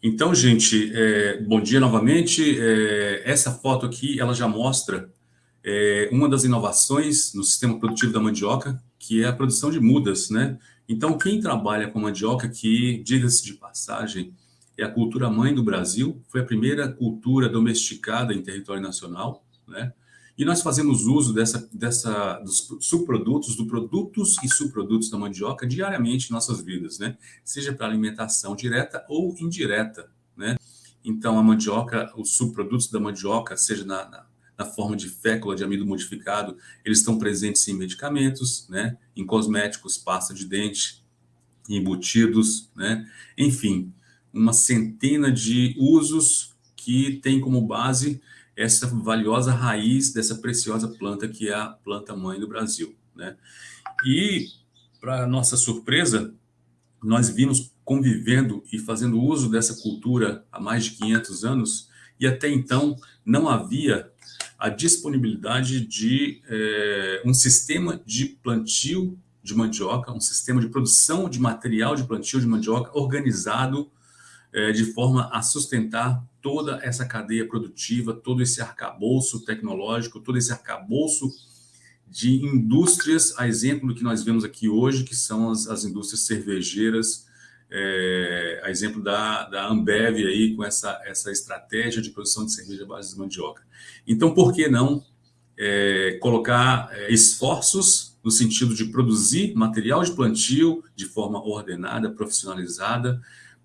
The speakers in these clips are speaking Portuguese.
Então, gente, é, bom dia novamente. É, essa foto aqui, ela já mostra é, uma das inovações no sistema produtivo da mandioca, que é a produção de mudas, né? Então, quem trabalha com mandioca, que, diga-se de passagem, é a cultura mãe do Brasil, foi a primeira cultura domesticada em território nacional, né? E nós fazemos uso dessa, dessa, dos subprodutos, dos produtos e subprodutos da mandioca diariamente em nossas vidas, né? Seja para alimentação direta ou indireta, né? Então, a mandioca, os subprodutos da mandioca, seja na, na, na forma de fécula de amido modificado, eles estão presentes em medicamentos, né? Em cosméticos, pasta de dente, embutidos, né? Enfim, uma centena de usos que tem como base essa valiosa raiz dessa preciosa planta que é a planta mãe do Brasil. Né? E, para nossa surpresa, nós vimos convivendo e fazendo uso dessa cultura há mais de 500 anos e até então não havia a disponibilidade de é, um sistema de plantio de mandioca, um sistema de produção de material de plantio de mandioca organizado de forma a sustentar toda essa cadeia produtiva, todo esse arcabouço tecnológico, todo esse arcabouço de indústrias, a exemplo do que nós vemos aqui hoje, que são as, as indústrias cervejeiras, é, a exemplo da, da Ambev aí, com essa, essa estratégia de produção de cerveja à base de mandioca. Então, por que não é, colocar é, esforços no sentido de produzir material de plantio de forma ordenada, profissionalizada,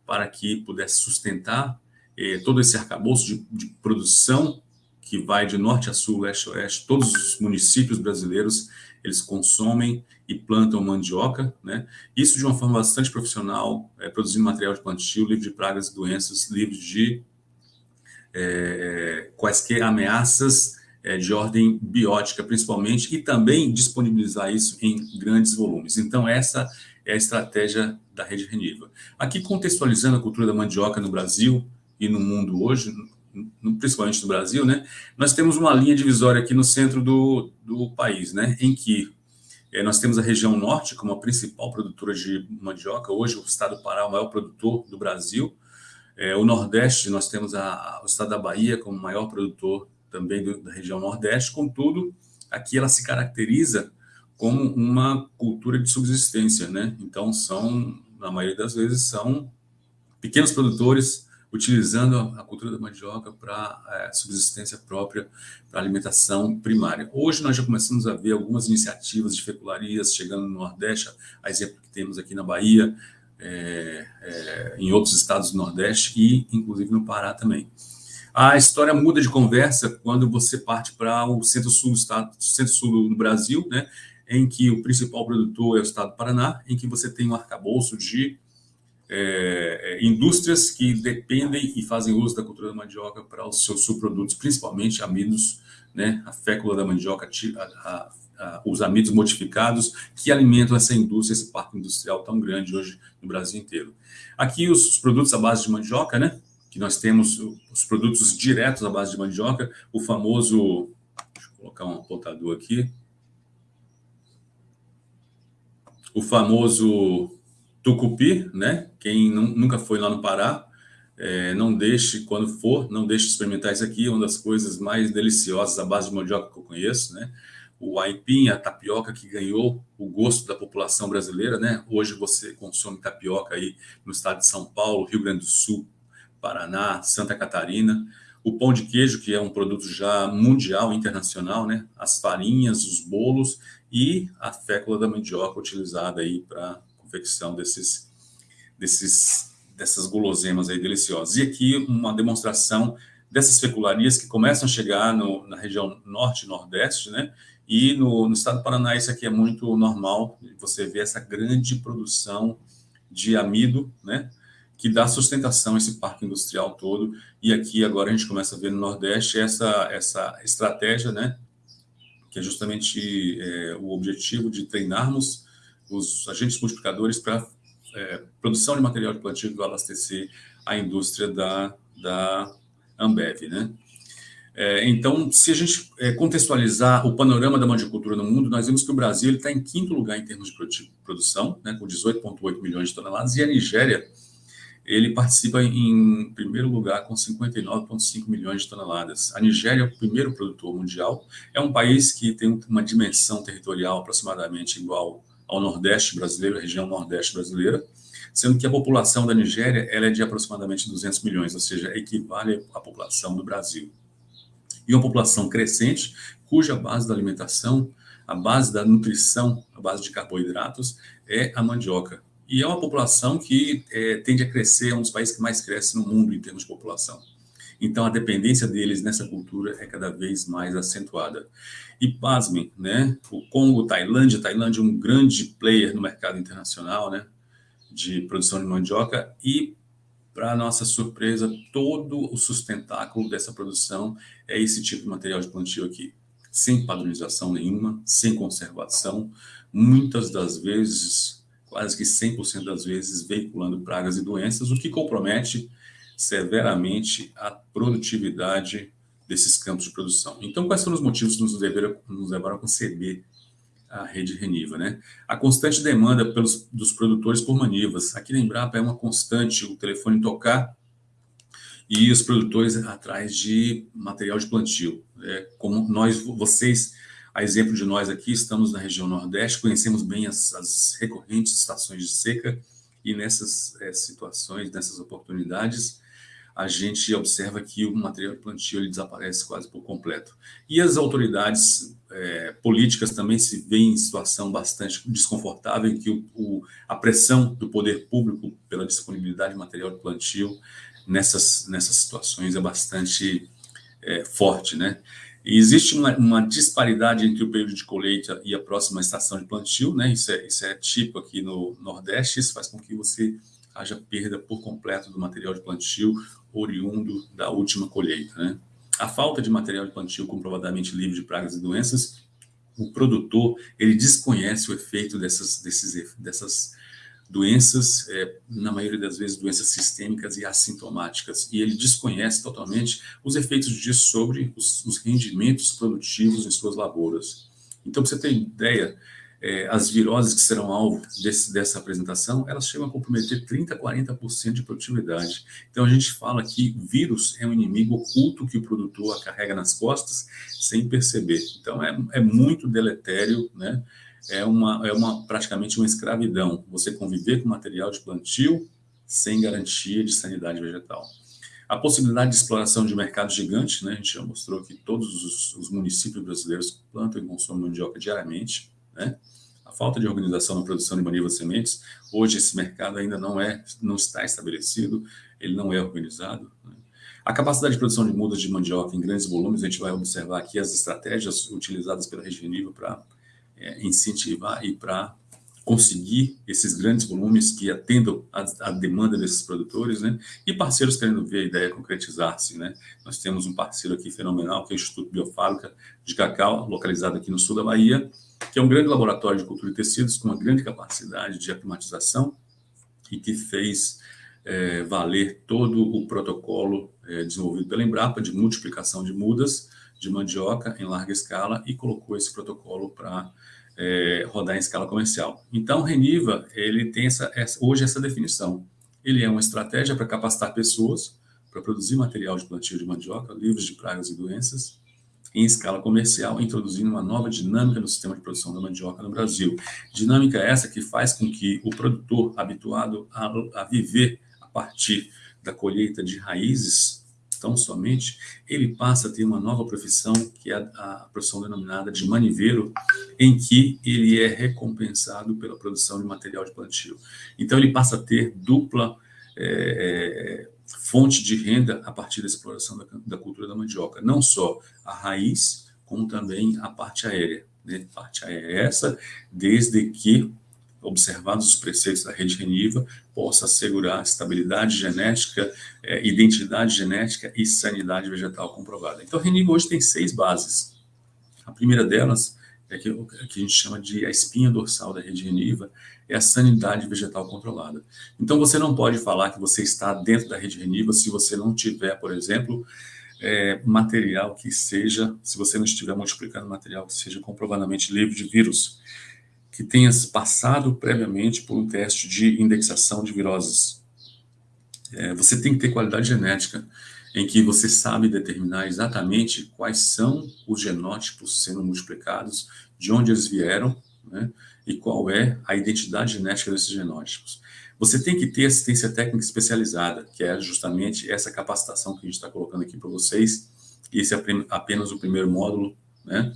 para que pudesse sustentar eh, todo esse arcabouço de, de, produção que vai de norte a sul, leste a oeste, todos os municípios brasileiros, eles consomem e plantam mandioca, né? Isso de uma forma bastante profissional, eh, produzindo material de plantio, livre de pragas e doenças, livre de eh, quaisquer ameaças eh, de ordem biótica, principalmente, e também disponibilizar isso em grandes volumes. Então, essa é a estratégia da rede Reniva. Aqui, contextualizando a cultura da mandioca no Brasil e no mundo hoje, principalmente no Brasil, né, nós temos uma linha divisória aqui no centro do, do país, né, em que é, nós temos a região norte como a principal produtora de mandioca, hoje o estado do Pará é o maior produtor do Brasil, é, o Nordeste, nós temos a, o estado da Bahia como maior produtor também do, da região Nordeste, contudo, aqui ela se caracteriza como uma cultura de subsistência, né? Então, são, na maioria das vezes, são pequenos produtores utilizando a cultura da mandioca para é, subsistência própria, para alimentação primária. Hoje nós já começamos a ver algumas iniciativas de fecularias chegando no Nordeste, a exemplo que temos aqui na Bahia, é, é, em outros estados do Nordeste e, inclusive, no Pará também. A história muda de conversa quando você parte para o centro-sul do centro-sul do Brasil, né? Em que o principal produtor é o estado do Paraná, em que você tem um arcabouço de é, é, indústrias que dependem e fazem uso da cultura da mandioca para os seus subprodutos, principalmente amidos, né, a fécula da mandioca, a, a, a, os amidos modificados que alimentam essa indústria, esse parque industrial tão grande hoje no Brasil inteiro. Aqui os, os produtos à base de mandioca, né, que nós temos os produtos diretos à base de mandioca, o famoso, deixa eu colocar um apontador aqui, o famoso tucupi, né? Quem nunca foi lá no Pará, é, não deixe, quando for, não deixe de experimentar isso aqui, é uma das coisas mais deliciosas, a base de mandioca que eu conheço, né? O aipim, a tapioca que ganhou o gosto da população brasileira, né? Hoje você consome tapioca aí no estado de São Paulo, Rio Grande do Sul, Paraná, Santa Catarina. O pão de queijo, que é um produto já mundial, internacional, né? As farinhas, os bolos e a fécula da mandioca utilizada aí para confecção desses, desses, dessas guloseimas aí deliciosas. E aqui uma demonstração dessas fecularias que começam a chegar no, na região norte nordeste, né? E no, no, estado do Paraná isso aqui é muito normal, você vê essa grande produção de amido, né? Que dá sustentação a esse parque industrial todo. E aqui agora a gente começa a ver no Nordeste essa, essa estratégia, né? Que é justamente é, o objetivo de treinarmos os agentes multiplicadores para é, produção de material de plantio que abastecer a indústria da, da Ambev. Né? É, então, se a gente é, contextualizar o panorama da mandicultura no mundo, nós vemos que o Brasil está em quinto lugar em termos de produção, né, com 18,8 milhões de toneladas, e a Nigéria ele participa em primeiro lugar com 59,5 milhões de toneladas. A Nigéria é o primeiro produtor mundial, é um país que tem uma dimensão territorial aproximadamente igual ao Nordeste brasileiro, região Nordeste brasileira, sendo que a população da Nigéria ela é de aproximadamente 200 milhões, ou seja, equivale à população do Brasil. E uma população crescente, cuja base da alimentação, a base da nutrição, a base de carboidratos é a mandioca. E é uma população que é, tende a crescer, é um dos países que mais cresce no mundo em termos de população. Então, a dependência deles nessa cultura é cada vez mais acentuada. E pasmem, né? O Congo, Tailândia, Tailândia é um grande player no mercado internacional, né? De produção de mandioca e, para nossa surpresa, todo o sustentáculo dessa produção é esse tipo de material de plantio aqui. Sem padronização nenhuma, sem conservação, muitas das vezes quase que 100% das vezes veiculando pragas e doenças, o que compromete severamente a produtividade desses campos de produção. Então, quais foram os motivos que nos levaram, nos levaram a conceber a rede Reniva? Né? A constante demanda pelos, dos produtores por manivas. Aqui na Embrapa é uma constante o telefone tocar e os produtores atrás de material de plantio. É, como nós, vocês a exemplo de nós aqui, estamos na região Nordeste, conhecemos bem as, as recorrentes estações de seca e nessas é, situações, nessas oportunidades, a gente observa que o material de plantio ele desaparece quase por completo. E as autoridades é, políticas também se veem em situação bastante desconfortável, em que o, o, a pressão do poder público pela disponibilidade de material de plantio nessas, nessas situações é bastante é, forte, né? Existe uma, uma, disparidade entre o período de colheita e a próxima estação de plantio, né? Isso é, isso é tipo aqui no Nordeste, isso faz com que você haja perda por completo do material de plantio oriundo da última colheita, né? A falta de material de plantio comprovadamente livre de pragas e doenças, o produtor ele desconhece o efeito dessas, desses, dessas doenças, é, na maioria das vezes, doenças sistêmicas e assintomáticas, e ele desconhece totalmente os efeitos disso sobre os, os rendimentos produtivos em suas lavouras. Então, para você ter ideia, é, as viroses que serão alvo desse, dessa apresentação, elas chegam a comprometer 30%, 40% de produtividade. Então, a gente fala que vírus é um inimigo oculto que o produtor carrega nas costas sem perceber. Então, é, é muito deletério, né? É uma, é uma praticamente uma escravidão. Você conviver com material de plantio sem garantia de sanidade vegetal. A possibilidade de exploração de mercado gigante, né? a gente já mostrou que todos os, os municípios brasileiros plantam e consomem mandioca diariamente. Né? A falta de organização na produção de manivas sementes, hoje esse mercado ainda não, é, não está estabelecido, ele não é organizado. Né? A capacidade de produção de mudas de mandioca em grandes volumes, a gente vai observar aqui as estratégias utilizadas pela Região para é, incentivar e para conseguir esses grandes volumes que atendam a, demanda desses produtores, né? E parceiros querendo ver a ideia concretizar-se, né? Nós temos um parceiro aqui fenomenal, que é o Instituto Biofábrica de Cacau, localizado aqui no sul da Bahia, que é um grande laboratório de cultura de tecidos com uma grande capacidade de aclimatização e que fez é, valer todo o protocolo é, desenvolvido pela Embrapa de multiplicação de mudas de mandioca em larga escala e colocou esse protocolo para é, rodar em escala comercial. Então, Reniva, ele tem essa, essa, hoje essa definição. Ele é uma estratégia para capacitar pessoas para produzir material de plantio de mandioca, livres de pragas e doenças, em escala comercial, introduzindo uma nova dinâmica no sistema de produção da mandioca no Brasil. Dinâmica essa que faz com que o produtor habituado a, a viver a partir da colheita de raízes tão somente, ele passa a ter uma nova profissão, que é a, a profissão denominada de maniveiro, em que ele é recompensado pela produção de material de plantio. Então, ele passa a ter dupla é, fonte de renda a partir da exploração da, da, cultura da mandioca. Não só a raiz, como também a parte aérea. Né? Parte aérea é essa, desde que observados os preceitos da rede Reniva, possa assegurar estabilidade genética, é, identidade genética e sanidade vegetal comprovada. Então, a Reniva hoje tem seis bases. A primeira delas é que, que a gente chama de a espinha dorsal da rede Reniva, é a sanidade vegetal controlada. Então, você não pode falar que você está dentro da rede Reniva se você não tiver, por exemplo, é, material que seja, se você não estiver multiplicando material que seja comprovadamente livre de vírus que tenha passado previamente por um teste de indexação de viroses. é, você tem que ter qualidade genética, em que você sabe determinar exatamente quais são os genótipos sendo multiplicados, de onde eles vieram, né, e qual é a identidade genética desses genótipos. Você tem que ter assistência técnica especializada, que é justamente essa capacitação que a gente está colocando aqui para vocês. Esse é apenas o primeiro módulo, né?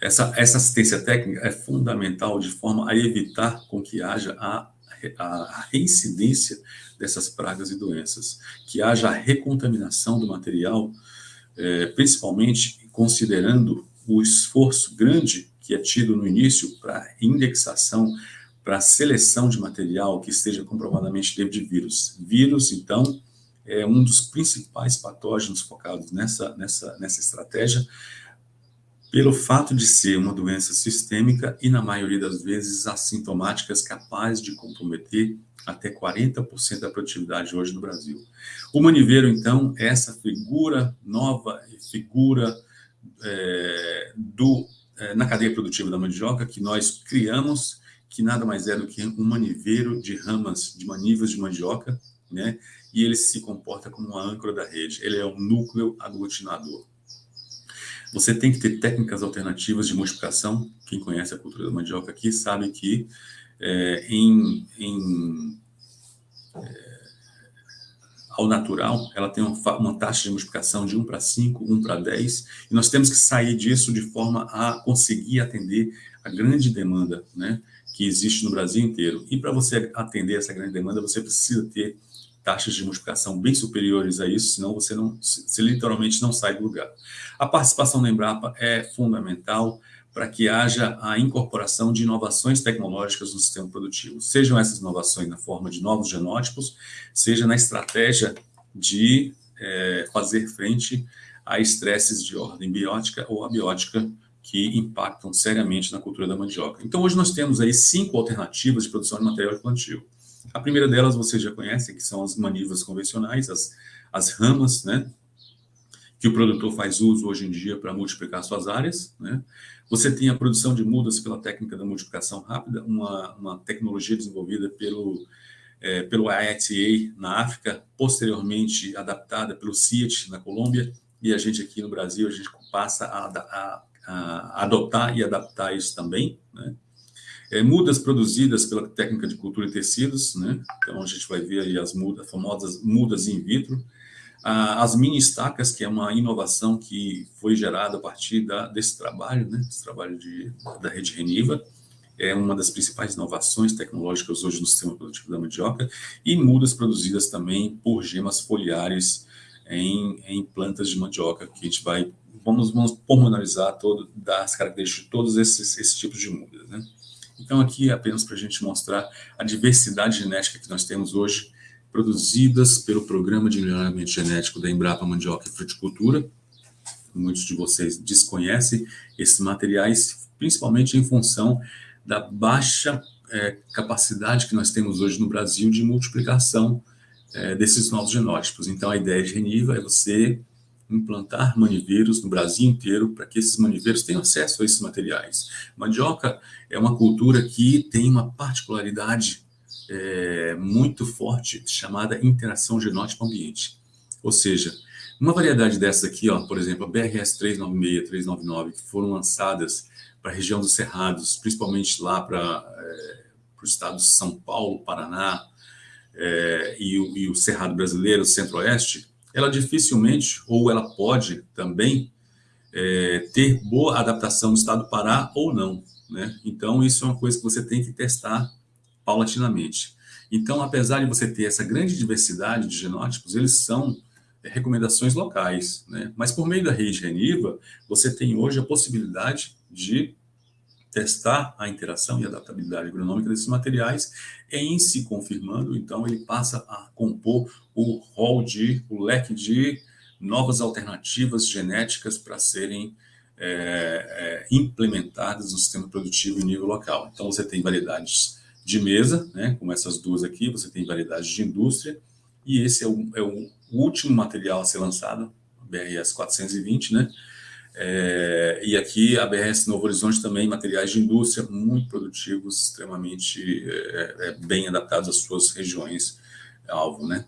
Essa, essa assistência técnica é fundamental de forma a evitar com que haja a, a reincidência dessas pragas e doenças, que haja a recontaminação do material, é, principalmente considerando o esforço grande que é tido no início para indexação, para seleção de material que esteja comprovadamente livre de vírus. Vírus, então, é um dos principais patógenos focados nessa, nessa, nessa estratégia, pelo fato de ser uma doença sistêmica e, na maioria das vezes, assintomáticas, capaz de comprometer até 40% da produtividade hoje no Brasil. O maniveiro, então, é essa figura nova, figura é, do, é, na cadeia produtiva da mandioca que nós criamos, que nada mais é do que um maniveiro de ramas, de manivas de mandioca, né? e ele se comporta como uma âncora da rede, ele é um núcleo aglutinador. Você tem que ter técnicas alternativas de multiplicação. Quem conhece a cultura da mandioca aqui sabe que é, em, em é, ao natural, ela tem uma, uma, taxa de multiplicação de 1 para 5, 1 para 10, e nós temos que sair disso de forma a conseguir atender a grande demanda né, que existe no Brasil inteiro. E para você atender essa grande demanda, você precisa ter taxas de multiplicação bem superiores a isso, senão você, não, você literalmente não sai do lugar. A participação da Embrapa é fundamental para que haja a incorporação de inovações tecnológicas no sistema produtivo, sejam essas inovações na forma de novos genótipos, seja na estratégia de é, fazer frente a estresses de ordem biótica ou abiótica que impactam seriamente na cultura da mandioca. Então, hoje nós temos aí cinco alternativas de produção de material de plantio. A primeira delas vocês já conhecem, que são as manivas convencionais, as, as ramas, né? Que o produtor faz uso hoje em dia para multiplicar suas áreas, né? Você tem a produção de mudas pela técnica da multiplicação rápida, uma, uma tecnologia desenvolvida pelo, é, pelo IETA na África, posteriormente adaptada pelo CIAT na Colômbia, e a gente aqui no Brasil, a gente passa a, a, a adotar e adaptar isso também, né? É, mudas produzidas pela técnica de cultura e tecidos, né? Então a gente vai ver aí as mudas, famosas mudas in vitro. Ah, as mini estacas, que é uma inovação que foi gerada a partir da, desse trabalho, né? Esse trabalho de, da rede Reniva. É uma das principais inovações tecnológicas hoje no sistema produtivo da mandioca. E mudas produzidas também por gemas foliares em, em plantas de mandioca, que a gente vai vamos, vamos pormenorizar todo, das características de todos esses, esses tipos de mudas. Né? Então, aqui é apenas para a gente mostrar a diversidade genética que nós temos hoje, produzidas pelo Programa de Melhoramento Genético da Embrapa Mandioca e Fruticultura. Muitos de vocês desconhecem esses materiais, principalmente em função da baixa é, capacidade que nós temos hoje no Brasil de multiplicação é, desses novos genótipos. Então, a ideia de Reniva é você implantar maniveiros no Brasil inteiro para que esses maniveiros tenham acesso a esses materiais. Mandioca é uma cultura que tem uma particularidade é, muito forte chamada interação genótipo-ambiente. Ou seja, uma variedade dessas aqui, ó, por exemplo, a BRS 396, 399, que foram lançadas para a região dos Cerrados, principalmente lá para é, o estado de São Paulo, Paraná, é, e, o, e o Cerrado brasileiro, Centro-Oeste, ela dificilmente, ou ela pode também, é, ter boa adaptação no estado do Pará ou não. Né? Então, isso é uma coisa que você tem que testar paulatinamente. Então, apesar de você ter essa grande diversidade de genótipos, eles são é, recomendações locais, né? Mas por meio da rede Reniva, você tem hoje a possibilidade de testar a interação e adaptabilidade agronômica desses materiais, em se confirmando, então ele passa a compor o rol de, o leque de novas alternativas genéticas para serem é, é, implementadas no sistema produtivo em nível local. Então você tem variedades de mesa, né, como essas duas aqui, você tem variedades de indústria, e esse é o, é o último material a ser lançado, BRS 420, né, é, e aqui a BRS Novo Horizonte também, materiais de indústria muito produtivos, extremamente é, é, bem adaptados às suas regiões alvo, né?